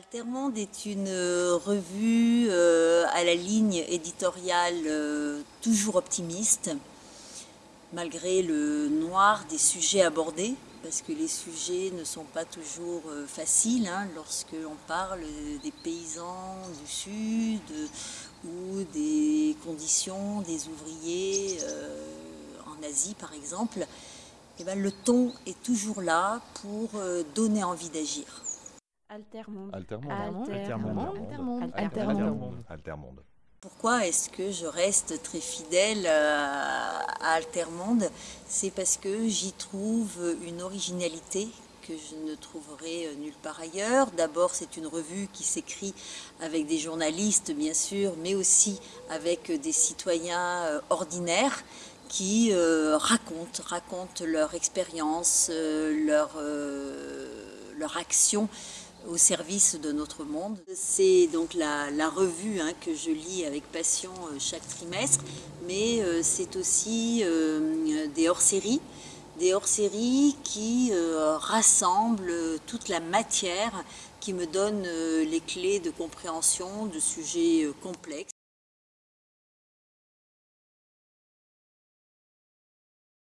Altermonde est une euh, revue euh, à la ligne éditoriale euh, toujours optimiste, malgré le noir des sujets abordés, parce que les sujets ne sont pas toujours faciles hein, lorsque l'on parle des paysans du Sud ou des conditions des ouvriers en Asie par exemple. Eh ben, le ton est toujours là pour donner envie d'agir. Altermonde. Altermonde. Altermonde. Altermonde. Altermonde. Pourquoi est-ce que je reste très fidèle à Altermonde? C'est parce que j'y trouve une originalité que je ne trouverai nulle part ailleurs. D'abord, c'est une revue qui s'écrit avec des journalistes, bien sûr, mais aussi avec des citoyens euh, ordinaires qui euh, racontent, racontent leur expérience, euh, leur, leur action au service de notre monde. C'est donc la, revue hein, que je lis avec passion euh, chaque trimestre, mais euh, c'est aussi euh, des hors-séries, des hors-séries qui rassemblent toute la matière qui me donne les clés de compréhension de sujets complexes.